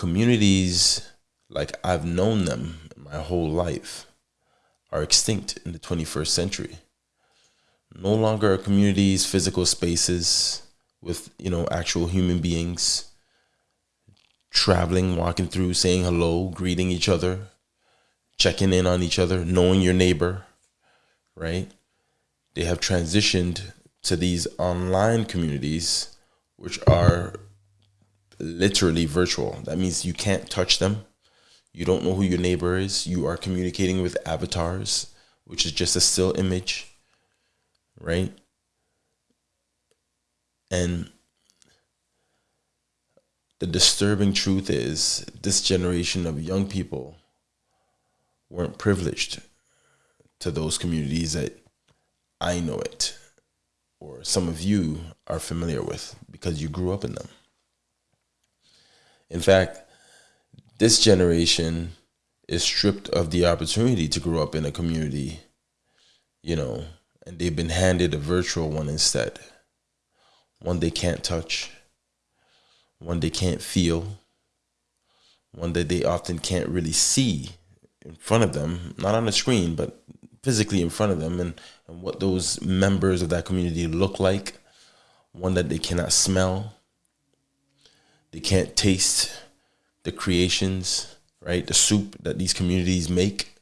communities like I've known them my whole life are extinct in the 21st century. No longer are communities physical spaces with, you know, actual human beings traveling, walking through, saying hello, greeting each other, checking in on each other, knowing your neighbor, right? They have transitioned to these online communities, which are literally virtual. That means you can't touch them. You don't know who your neighbor is. You are communicating with avatars, which is just a still image, right? And the disturbing truth is this generation of young people weren't privileged to those communities that I know it or some of you are familiar with because you grew up in them. In fact, this generation is stripped of the opportunity to grow up in a community, you know, and they've been handed a virtual one instead. One they can't touch, one they can't feel, one that they often can't really see in front of them, not on the screen, but physically in front of them, and, and what those members of that community look like, one that they cannot smell, they can't taste the creations, right? The soup that these communities make,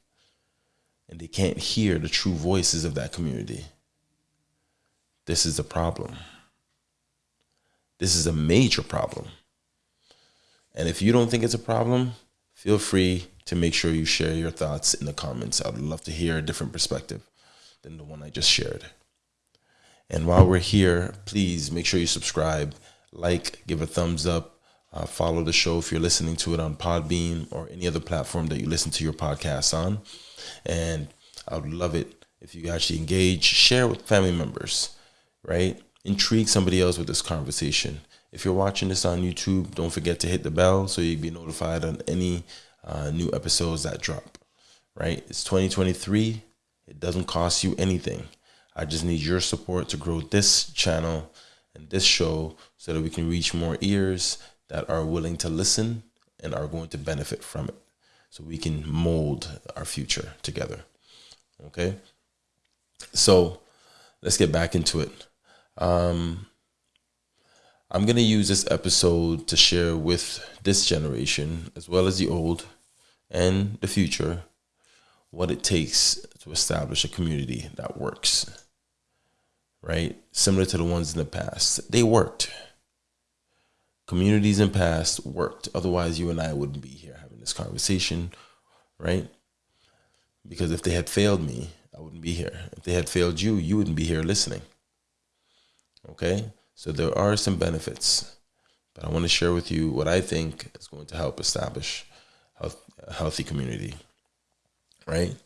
and they can't hear the true voices of that community. This is a problem. This is a major problem. And if you don't think it's a problem, feel free to make sure you share your thoughts in the comments. I'd love to hear a different perspective than the one I just shared. And while we're here, please make sure you subscribe, like, give a thumbs up, uh, follow the show if you're listening to it on Podbean or any other platform that you listen to your podcasts on. And I would love it if you actually engage, share with family members, right? Intrigue somebody else with this conversation. If you're watching this on YouTube, don't forget to hit the bell so you'll be notified on any uh, new episodes that drop. Right? It's 2023. It doesn't cost you anything. I just need your support to grow this channel and this show so that we can reach more ears that are willing to listen and are going to benefit from it. So we can mold our future together. Okay? So let's get back into it. Um, I'm going to use this episode to share with this generation, as well as the old and the future, what it takes to establish a community that works. Right? Similar to the ones in the past. They worked. Communities in past worked. Otherwise, you and I wouldn't be here having this conversation, right? Because if they had failed me, I wouldn't be here. If they had failed you, you wouldn't be here listening. Okay? So there are some benefits, but I want to share with you what I think is going to help establish a healthy community. Right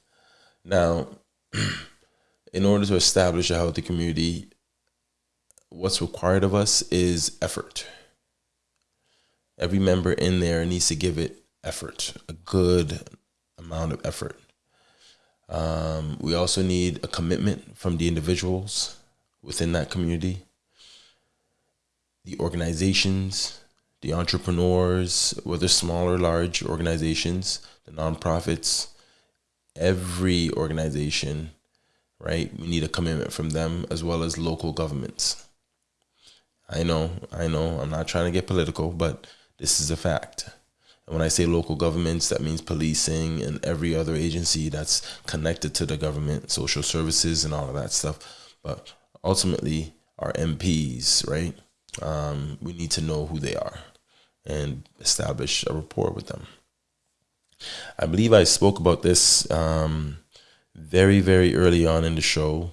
now, in order to establish a healthy community, what's required of us is effort. Every member in there needs to give it effort, a good amount of effort. Um, we also need a commitment from the individuals within that community the organizations, the entrepreneurs, whether small or large organizations, the nonprofits, every organization, right? We need a commitment from them as well as local governments. I know, I know, I'm not trying to get political, but this is a fact. And when I say local governments, that means policing and every other agency that's connected to the government, social services and all of that stuff. But ultimately, our MPs, right? um, we need to know who they are and establish a rapport with them. I believe I spoke about this um, very, very early on in the show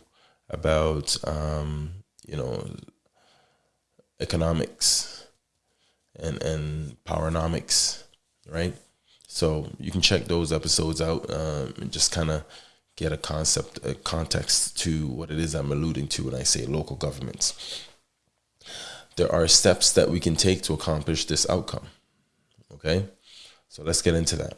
about, um, you know, economics and, and powernomics, right? So you can check those episodes out um, and just kind of get a concept, a context to what it is I'm alluding to when I say local governments there are steps that we can take to accomplish this outcome. Okay, so let's get into that.